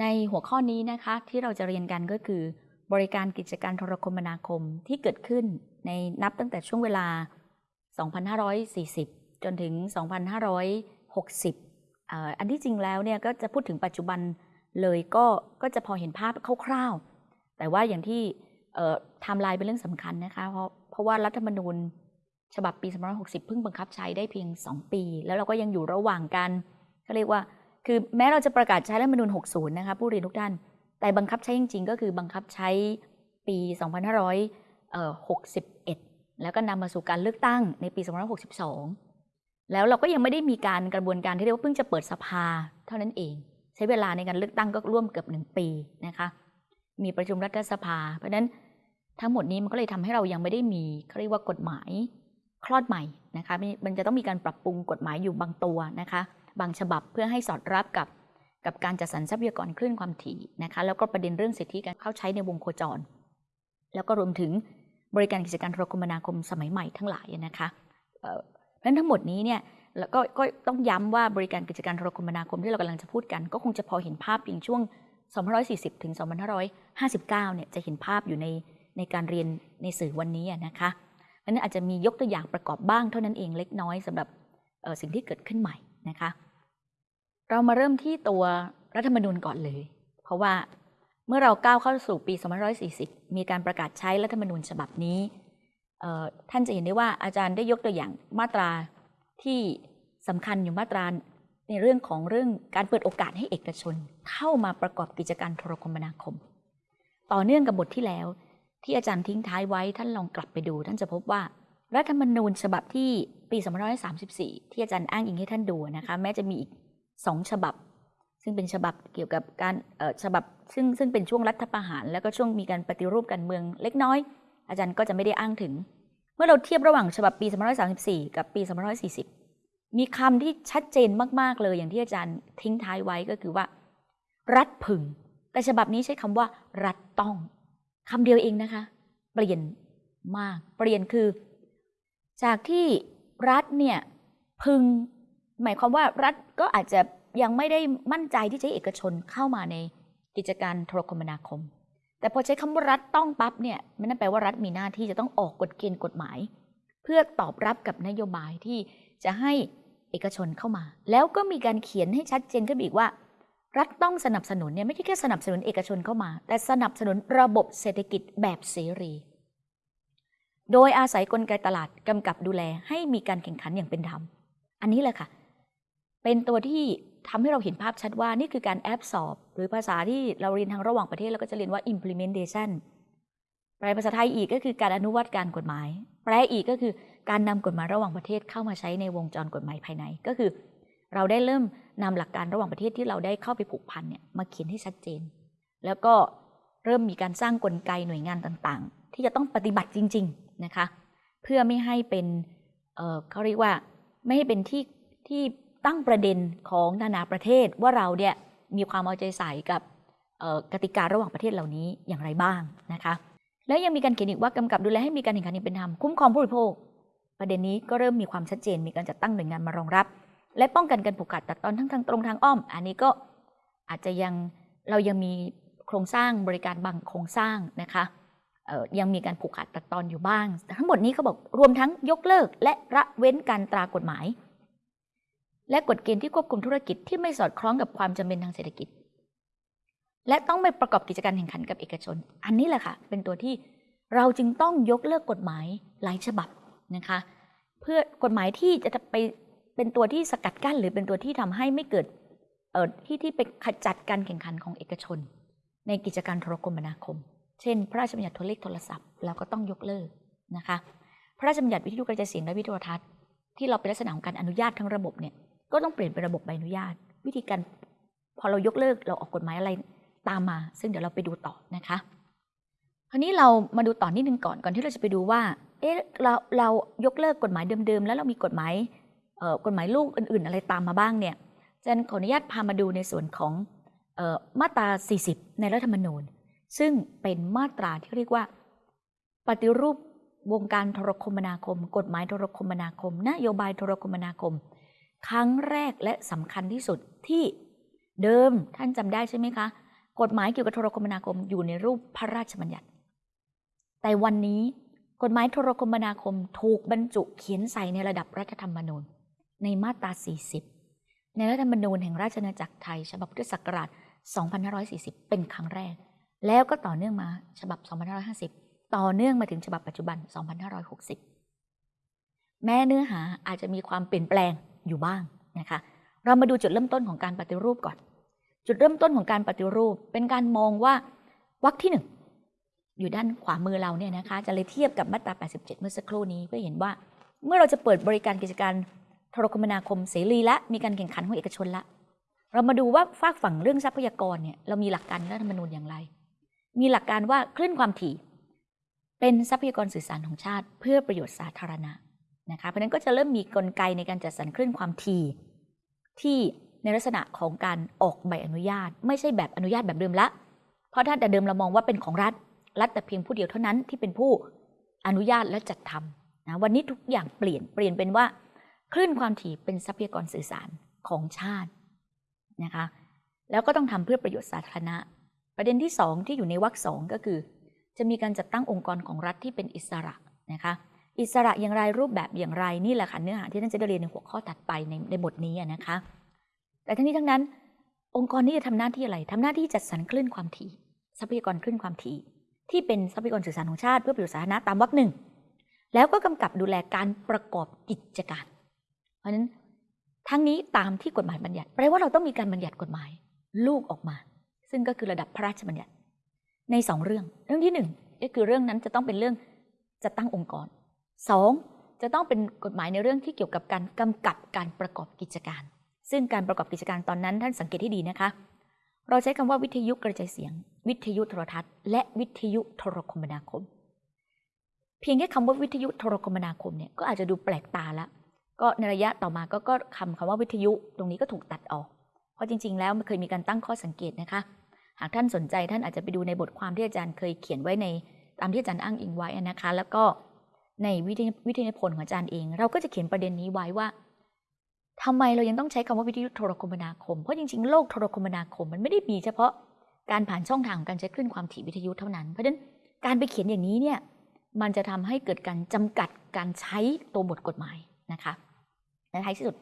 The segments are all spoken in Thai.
ในหัวข้อนี้นะคะที่เราจะเรียนกันก็คือ บริการกิจการโทรคมนาคมที่เกิดขึ้นในนับตั้งแต่ช่วงเวลา 2540 จนถึง 2560 อันที่จริงแล้วเนี่ยก็จะพูดถึงปัจจุบันเลยก็ก็จะพอเห็นภาพคร่าวๆ แต่ว่าอย่างที่ไทม์ไลน์เป็นเรื่องสำคัญนะคะ เพราะเพราะว่ารัฐธรรมนูญฉบับปี 2560 เพิ่งบังคับใช้ได้เพียง 2 ปี แล้วเราก็ยังอยู่ระหว่างกันเขาเรียกว่า คือแม้เราจะประกาศใช้รัฐธรรมนูญ60 นะคะผู้เรียนทุกท่าน แต่บังคับใช้จริง ๆ ก็คือบังคับใช้ปี 2561 แล้วก็นำมาสู่การเลือกตั้งในปี 2562 แล้วเราก็ยังไม่ได้มีการกระบวนการที่เรียกว่าเพิ่งจะเปิดสภาเท่านั้นเอง ใช้เวลาในการเลือกตั้งก็ร่วมเกือบหนึ่งปีนะคะมีประชุมรัฐสภา เพราะฉะนั้นทั้งหมดนี้มันก็เลยทำให้เรายังไม่ได้มีเขาเรียกว่ากฎหมายคลอดใหม่นะคะมันจะต้องมีการปรับปรุงกฎหมายอยู่บางตัวนะคะ บางฉบับเพื่อให้สอดรับกับกับการจัดสรรทรัพยากรคลื่นความถี่นะคะแล้วก็ประเด็นเรื่องสิทธิการเข้าใช้ในวงโคจร แล้วก็รวมถึงบริการกิจการโทรคมนาคมสมัยใหม่ทั้งหลายนะคะเพราะฉะนั้นทั้งหมดนี้เนี่ยแล้วก็ก็ต้องย้ำว่าบริการกิจการโทรคมนาคมที่เรากำลังจะพูดกัน ก็คงจะพอเห็นภาพเพียงช่วง 2540 ถึง 2559 เนี่ยจะเห็นภาพอยู่ในในการเรียนในสื่อวันนี้นะคะนั้นอาจจะมียกตัวอย่างประกอบบ้างเท่านั้นเองเล็กน้อยสำหรับสิ่งที่เกิดขึ้นใหม่นะคะ เรามาเริ่มที่ตัวรัฐธรรมนูญก่อนเลย เพราะว่าเมื่อเราก้าวเข้าสู่ปี 2540 มีการประกาศใช้รัฐธรรมนูญฉบับนี้ ท่านจะเห็นได้ว่าอาจารย์ได้ยกตัวอย่างมาตราที่สำคัญอยู่มาตราในเรื่องของเรื่องการเปิดโอกาสให้เอกชน เข้ามาประกอบกิจการโทรคมนาคม ต่อเนื่องกับบทที่แล้ว ที่อาจารย์ทิ้งท้ายไว้ท่านลองกลับไปดู ท่านจะพบว่ารัฐธรรมนูญฉบับที่ปี 2534 ที่อาจารย์อ้างอิงให้ท่านดูนะคะแม้จะมีอีก สองฉบับ ซึ่งเป็นฉบับเกี่ยวกับการฉบับซึ่งซึ่งเป็นช่วงรัฐประหาร แล้วก็ช่วงมีการปฏิรูปการเมืองเล็กน้อย อาจารย์ก็จะไม่ได้อ้างถึง เมื่อเราเทียบระหว่างฉบับปี2534 กับปี2540 มีคำที่ชัดเจนมาก ๆ เลยอย่างที่อาจารย์ทิ้งท้ายไว้ก็คือว่า รัฐพึง แต่ฉบับนี้ใช้คำว่า รัฐต้องคำเดียวเองนะคะ เปลี่ยนมาก เปลี่ยนคือ จากที่รัฐเนี่ยพึง หมายความว่ารัฐก็อาจจะยังไม่ได้มั่นใจที่จะให้เอกชนเข้ามาในกิจการโทรคมนาคม แต่พอใช้คำว่ารัฐต้องปั๊บเนี่ยมันนั่นแปลว่ารัฐมีหน้าที่จะต้องออกกฎเกณฑ์กฎหมาย เพื่อตอบรับกับนโยบายที่จะให้เอกชนเข้ามา แล้วก็มีการเขียนให้ชัดเจนขึ้นอีกว่า รัฐต้องสนับสนุนเนี่ยไม่ใช่แค่สนับสนุนเอกชนเข้ามา แต่สนับสนุนระบบเศรษฐกิจแบบเสรี โดยอาศัยกลไกตลาดกำกับดูแลให้มีการแข่งขันอย่างเป็นธรรม อันนี้แหละค่ะ เป็นตัวที่ทำให้เราเห็นภาพชัดว่านี่คือการแอบสอบ หรือภาษาที่เราเรียนทางระหว่างประเทศเราก็จะเรียนว่า implementation แปลภาษาไทยอีกก็คือการอนุวัตการกฎหมาย แปลอีกก็คือการนำกฎหมายระหว่างประเทศเข้ามาใช้ในวงจรกฎหมายภายใน ก็คือ เราได้เริ่มนำหลักการระหว่างประเทศที่เราได้เข้าไปผูกพันเนี่ยมาเขียนให้ชัดเจน แล้วก็เริ่มมีการสร้างกลไกหน่วยงานต่างๆ ที่จะต้องปฏิบัติจริง ๆนะคะ เพื่อไม่ให้เป็นเเขาเรียกว่าไม่ให้เป็นที่ที่ ตั้งประเด็นของนานาประเทศว่าเราเนี่ยมีความเอาใจใส่กับกติการะหว่างประเทศเหล่านี้อย่างไรบ้างนะคะ แล้วยังมีการเขียนอีกว่ากำกับดูแลให้มีการแข่งขันอย่างเป็นธรรมคุ้มครองผู้บริโภค ประเด็นนี้ก็เริ่มมีความชัดเจนมีการจัดตั้งหน่วยงานมารองรับ และป้องกันการผูกขาดตัดตอนทั้งทางตรงทางอ้อม อันนี้ก็อาจจะยังเรายังมีโครงสร้างบริการบางโครงสร้างนะคะยังมีการผูกขาดตัดตอนอยู่บ้าง ทั้งหมดนี้เขาบอกรวมทั้งยกเลิกและระเว้นการตรากฎหมาย และกฎเกณฑ์ที่ควบคุมธุรกิจที่ไม่สอดคล้องกับความจำเป็นทางเศรษฐกิจ และต้องไม่ประกอบกิจการแข่งขันกับเอกชน อันนี้แหละค่ะ เป็นตัวที่เราจึงต้องยกเลิกกฎหมายหลายฉบับนะคะ เพื่อกฎหมายที่จะไปเป็นตัวที่สกัดกั้น หรือเป็นตัวที่ทำให้ไม่เกิดเอ่อที่ที่ไปขจัดการแข่งขันของเอกชน ในกิจการโทรคมนาคม เช่น พระราชบัญญัติโทรเลขโทรศัพท์เราก็ต้องยกเลิกนะคะ พระราชบัญญัติวิทยุกระจายเสียงและวิทยุทัศน์ที่เราเป็นลักษณะของการอนุญาตทั้งระบบเนี่ย ก็ต้องเปลี่ยนเป็นระบบใบอนุญาต วิธีการพอเรายกเลิกเราออกกฎหมายอะไรตามมา ซึ่งเดี๋ยวเราไปดูต่อนะคะ คราวนี้เรามาดูต่อนนิดนึงก่อนก่อนที่เราจะไปดูว่าเอ๊ะเราเรายกเลิกกฎหมายเดิมๆ แล้วเรามีกฎหมายกฎหมายลูกอื่น ๆ อะไรตามมาบ้างเนี่ยจันขออนุญาตพามาดูในส่วนของมาตรา 40 ในรัฐธรรมนูญ ซึ่งเป็นมาตราที่เรียกว่า ปฏิรูปวงการโทรคมนาคม กฎหมายโทรคมนาคม นโยบายโทรคมนาคม ครั้งแรกและสำคัญที่สุดที่เดิมท่านจำได้ใช่ไหมคะ กฎหมายเกี่ยวกับโทรคมนาคมอยู่ในรูปพระราชบัญญัติ แต่วันนี้กฎหมายโทรคมนาคมถูกบรรจุเขียนใส่ในระดับรัฐธรรมนูญ ในมาตรา 40 ในรัฐธรรมนูญแห่งราชอาณาจักรไทย ฉบับพุทธศักราช 2540 เป็นครั้งแรก แล้วก็ต่อเนื่องมาฉบับ 2550 ต่อเนื่องมาถึงฉบับปัจจุบัน 2560 แม้เนื้อหาอาจจะมีความเปลี่ยนแปลง อยู่บ้างนะคะ เรามาดูจุดเริ่มต้นของการปฏิรูปก่อน จุดเริ่มต้นของการปฏิรูปเป็นการมองว่าวรรคที่หนึ่งอยู่ด้านขวามือเราเนี่ยนะคะจะเลยเทียบกับมาตรา 87 เมื่อสักครู่นี้เพื่อเห็นว่าเมื่อเราจะเปิดบริการกิจการโทรคมนาคมเสรีและมีการแข่งขันของเอกชนละ เรามาดูว่าฝากฝั่งเรื่องทรัพยากรเนี่ยเรามีหลักการในรัฐธรรมนูญอย่างไร มีหลักการว่าคลื่นความถี่ เป็นทรัพยากรสื่อสารของชาติ เพื่อประโยชน์สาธารณะ นะคะเพราะนั้นก็จะเริ่มมีกลไกในการจัดสรรคลื่นความถี่ที่ในลักษณะของการออกใบอนุญาต ไม่ใช่แบบอนุญาตแบบเดิมละ เพราะถ้าแต่เดิมเรามองว่าเป็นของรัฐ รัฐแต่เพียงผู้เดียวเท่านั้นที่เป็นผู้อนุญาตและจัดทำนะวันนี้ทุกอย่างเปลี่ยนเปลี่ยนเป็นว่าคลื่นความถี่เป็นทรัพยากรสื่อสารของชาตินะคะแล้วก็ต้องทำเพื่อประโยชน์สาธารณะ ประเด็นที่สองที่อยู่ในวรรคสองก็คือ จะมีการจัดตั้งองค์กรของรัฐที่เป็นอิสระนะคะ อิสระอย่างไรรูปแบบอย่างไรนี่แหละค่ะเนื้อหาที่ท่านจะได้เรียนในหัวข้อถัดไปในในบทนี้นะคะ แต่ทั้งนี้ทั้งนั้น องค์กรนี้จะทำหน้าที่อะไรทำหน้าที่จัดสรรคลื่นความถี่ ทรัพยากรคลื่นความถี่ ที่เป็นทรัพยากรสื่อสารของชาติเพื่อประโยชน์สาธารณะตามวรรคหนึ่งแล้วก็กำกับดูแลการประกอบกิจการ เพราะฉะนั้นทั้งนี้ตามที่กฎหมายบัญญัติแปลว่าเราต้องมีการบัญญัติกฎหมายลูกออกมา ซึ่งก็คือระดับพระราชบัญญัติในสองเรื่อง เรื่องที่หนึ่งก็คือเรื่องนั้นจะต้องเป็นเรื่องจะตั้งองค์กร สองจะต้องเป็นกฎหมายในเรื่องที่เกี่ยวกับการกำกับการประกอบกิจการ ซึ่งการประกอบกิจการตอนนั้นท่านสังเกตให้ดีนะคะ เราใช้คำว่าวิทยุกระจายเสียง วิทยุโทรทัศน์ และวิทยุโทรคมนาคม เพียงแค่คำว่าวิทยุโทรคมนาคมเนี่ยก็อาจจะดูแปลกตาละก็ในระยะต่อมาก็ก็คำคำว่าวิทยุตรงนี้ก็ถูกตัดออก เพราะจริง ๆ แล้วมันเคยมีการตั้งข้อสังเกตนะคะ หากท่านสนใจท่านอาจจะไปดูในบทความที่อาจารย์เคยเขียนไว้ในตามที่อาจารย์อ้างอิงไว้นะคะ แล้วก็ ในวิทยวิทยาพลของอาจารย์เอง เราก็จะเขียนประเด็นนี้ไว้ว่าทำไมเรายังต้องใช้คำว่าวิทยุโทรคมนาคม เพราะจริงๆ โลกโทรคมนาคมมันไม่ได้มีเฉพาะการผ่านช่องทางของการใช้คลื่นความถี่วิทยุเท่านั้น เพราะฉะนั้นการไปเขียนอย่างนี้เนี่ยมันจะทำให้เกิดการจำกัดการใช้ตัวบทกฎหมายนะคะและท้ายที่สุด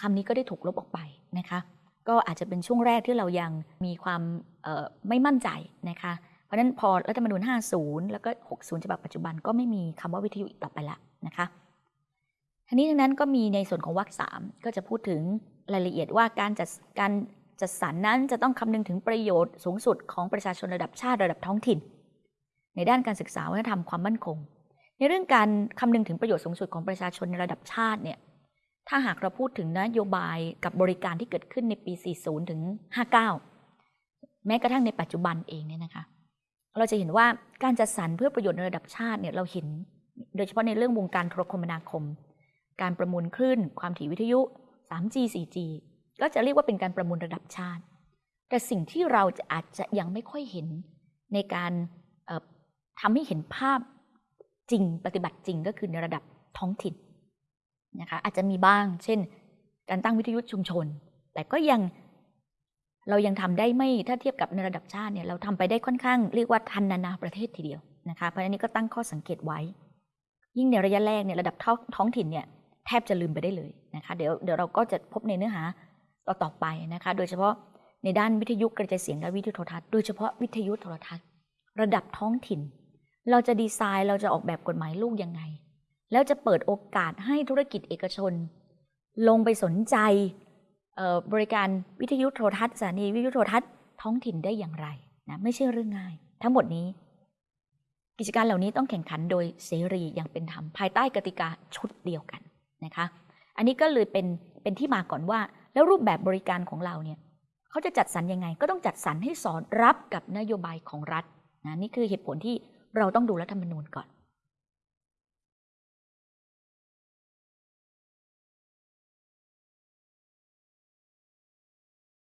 คำนี้ก็ได้ถูกลบออกไปนะคะ ก็อาจจะเป็นช่วงแรกที่เรายังมีความไม่มั่นใจนะคะ ราะนั้นพอรัฐธรรมนูญ 50 แล้วก็ 60 ฉบับปัจจุบันก็ไม่มีคำว่าวิทยุอีกต่อไปละนะคะทีนี้ทั้งนั้นก็มีในส่วนของวรรคสามก็จะพูดถึงรายละเอียดว่าการจัดการจัดสรรนั้นจะต้องคำนึงถึงประโยชน์สูงสุดของประชาชนระดับชาติระดับท้องถิ่น ในด้านการศึกษาวัฒนธรรมความมั่นคง ในเรื่องการคำนึงถึงประโยชน์สูงสุดของประชาชนในระดับชาติเนี่ยถ้าหากเราพูดถึงนโยบายกับบริการที่เกิดขึ้นในปี 40 ถึง 59 แม้กระทั่งในปัจจุบันเองเนี่ยนะคะ เราจะเห็นว่าการจัดสรรเพื่อประโยชน์ในระดับชาติเนี่ยเราเห็น โดยเฉพาะในเรื่องวงการโทรคมนาคม การประมูลคลื่น ความถี่วิทยุ 3G 4G ก็จะเรียกว่าเป็นการประมูลระดับชาติ แต่สิ่งที่เราจะอาจจะยังไม่ค่อยเห็นในการทำให้เห็นภาพจริงปฏิบัติจริงก็คือในระดับท้องถิ่นนะคะอาจจะมีบ้าง เช่น การตั้งวิทยุชุมชน แต่ก็ยัง เรายังทำได้ไม่ถ้าเทียบกับในระดับชาติเนี่ยเราทำไปได้ค่อนข้างเรียกว่าทันนานาประเทศทีเดียวนะคะเพราะฉะนั้นก็ตั้งข้อสังเกตไว้ ยิ่งในระยะแรกเนี่ยระดับท้องถิ่นเนี่ยแทบจะลืมไปได้เลยนะคะเดี๋ยวเดี๋ยวเราก็จะพบในเนื้อหาต่อต่อไปนะคะ โดยเฉพาะในด้านวิทยุกระจายเสียงและวิทยุโทรทัศน์โดยเฉพาะวิทยุโทรทัศน์ ระดับท้องถิ่น เราจะดีไซน์เราจะออกแบบกฎหมายลูกยังไง แล้วจะเปิดโอกาสให้ธุรกิจเอกชน ลงไปสนใจ บริการวิทยุโทรทัศน์สถานีวิทยุโทรทัศน์ท้องถิ่นได้อย่างไรนะไม่ใช่เรื่องง่าย ทั้งหมดนี้ กิจการเหล่านี้ต้องแข่งขันโดยเสรีอย่างเป็นธรรมภายใต้กติกาชุดเดียวกันนะคะ อันนี้ก็เลยเป็นเป็นที่มาก่อนว่า แล้วรูปแบบบริการของเราเนี่ยเขาจะจัดสรรยังไง ก็ต้องจัดสรรให้สอดรับกับนโยบายของรัฐนะนี่คือเหตุผลที่เราต้องดูรัฐธรรมนูญก่อน